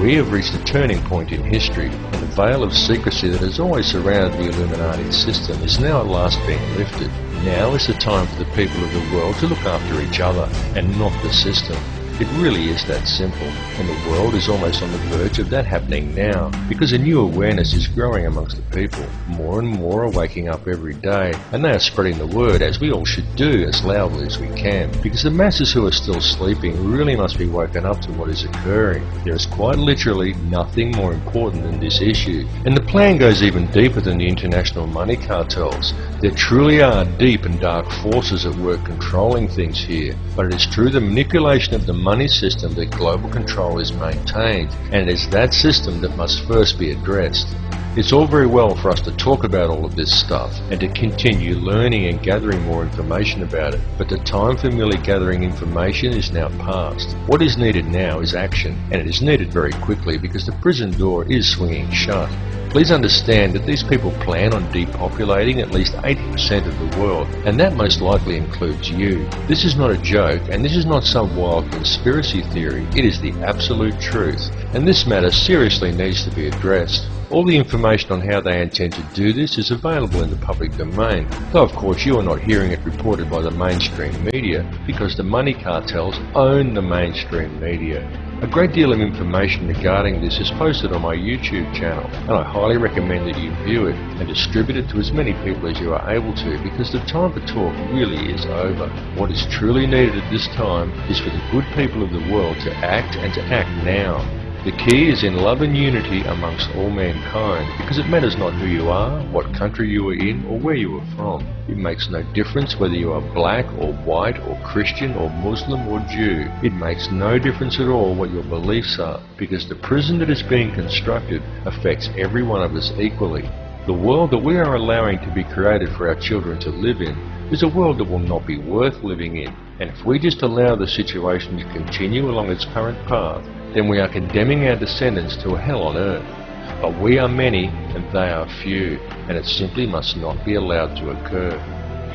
We have reached a turning point in history, and the veil of secrecy that has always surrounded the Illuminati system is now at last being lifted. Now is the time for the people of the world to look after each other, and not the system. It really is that simple, and the world is almost on the verge of that happening now, because a new awareness is growing amongst the people. More and more are waking up every day, and they are spreading the word, as we all should do, as loudly as we can, because the masses who are still sleeping really must be woken up to what is occurring. There is quite literally nothing more important than this issue, and the plan goes even deeper than the international money cartels. There truly are deep and dark forces at work controlling things here, but it is through the manipulation of the money system that global control is maintained, and it is that system that must first be addressed. It's all very well for us to talk about all of this stuff and to continue learning and gathering more information about it, but the time for merely gathering information is now past. What is needed now is action, and it is needed very quickly because the prison door is swinging shut. Please understand that these people plan on depopulating at least 80% of the world, and that most likely includes you. This is not a joke, and this is not some wild conspiracy theory, it is the absolute truth, and this matter seriously needs to be addressed. All the information on how they intend to do this is available in the public domain, though of course you are not hearing it reported by the mainstream media, because the money cartels own the mainstream media. A great deal of information regarding this is posted on my YouTube channel, and I highly recommend that you view it and distribute it to as many people as you are able to because the time for talk really is over. What is truly needed at this time is for the good people of the world to act and to act now. The key is in love and unity amongst all mankind, because it matters not who you are, what country you are in, or where you are from. It makes no difference whether you are black or white or Christian or Muslim or Jew. It makes no difference at all what your beliefs are, because the prison that is being constructed affects every one of us equally. The world that we are allowing to be created for our children to live in is a world that will not be worth living in. And if we just allow the situation to continue along its current path, then we are condemning our descendants to a hell on earth. But we are many and they are few, and it simply must not be allowed to occur.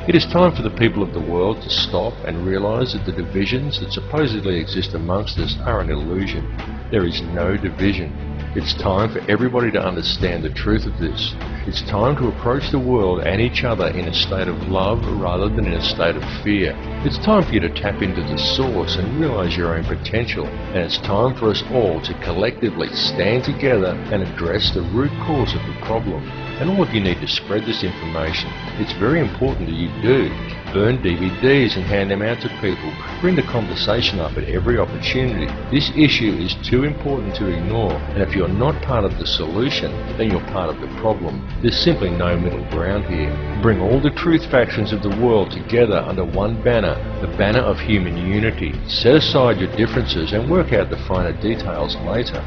It is time for the people of the world to stop and realize that the divisions that supposedly exist amongst us are an illusion. There is no division. It's time for everybody to understand the truth of this. It's time to approach the world and each other in a state of love rather than in a state of fear. It's time for you to tap into the source and realize your own potential. And it's time for us all to collectively stand together and address the root cause of the problem. And all of you need to spread this information. It's very important that you do burn DVDs and hand them out to people. Bring the conversation up at every opportunity. This issue is too important to ignore, and if you're not part of the solution, then you're part of the problem. There's simply no middle ground here. Bring all the truth factions of the world together under one banner, the banner of human unity. Set aside your differences and work out the finer details later.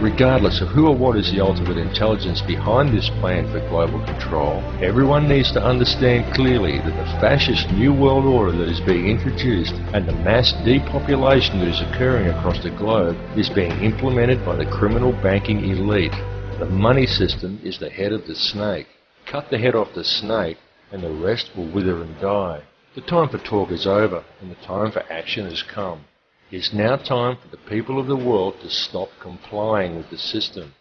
Regardless of who or what is the ultimate intelligence behind this plan for global control, everyone needs to understand clearly that the fascist New World Order that is being introduced and the mass depopulation that is occurring across the globe is being implemented by the criminal banking elite. The money system is the head of the snake. Cut the head off the snake and the rest will wither and die. The time for talk is over and the time for action has come. It is now time for the people of the world to stop complying with the system.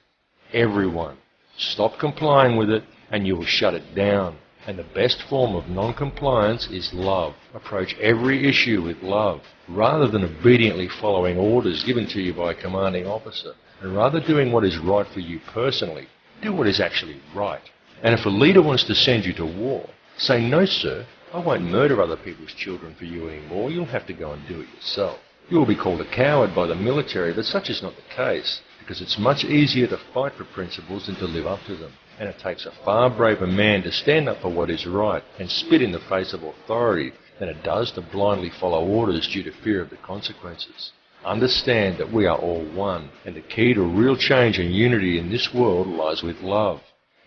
Everyone. Stop complying with it and you will shut it down. And the best form of non-compliance is love. Approach every issue with love, rather than obediently following orders given to you by a commanding officer. And rather doing what is right for you personally, do what is actually right. And if a leader wants to send you to war, say, no sir, I won't murder other people's children for you anymore, you'll have to go and do it yourself. You will be called a coward by the military, but such is not the case, because it's much easier to fight for principles than to live up to them. And it takes a far braver man to stand up for what is right and spit in the face of authority than it does to blindly follow orders due to fear of the consequences. Understand that we are all one, and the key to real change and unity in this world lies with love.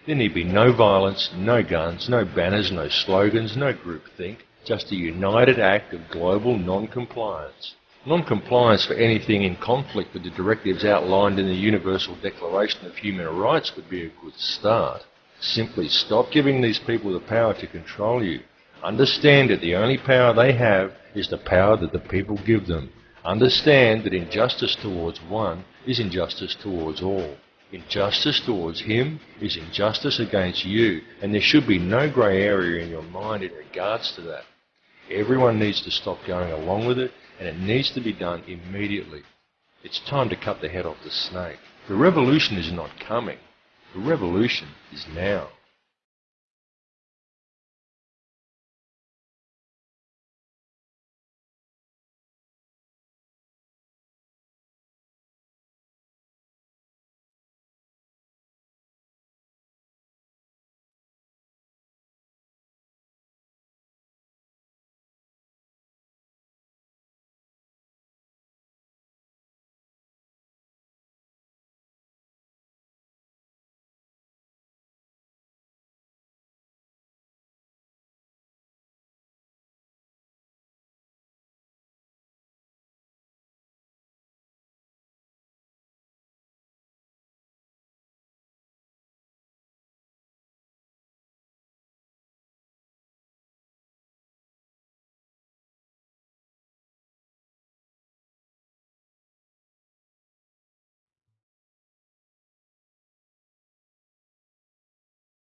There need be no violence, no guns, no banners, no slogans, no groupthink, just a united act of global non-compliance. Non-compliance for anything in conflict with the directives outlined in the Universal Declaration of Human Rights would be a good start. Simply stop giving these people the power to control you. Understand that the only power they have is the power that the people give them. Understand that injustice towards one is injustice towards all. Injustice towards him is injustice against you, and there should be no grey area in your mind in regards to that. Everyone needs to stop going along with it, and it needs to be done immediately. It's time to cut the head off the snake. The revolution is not coming. The revolution is now.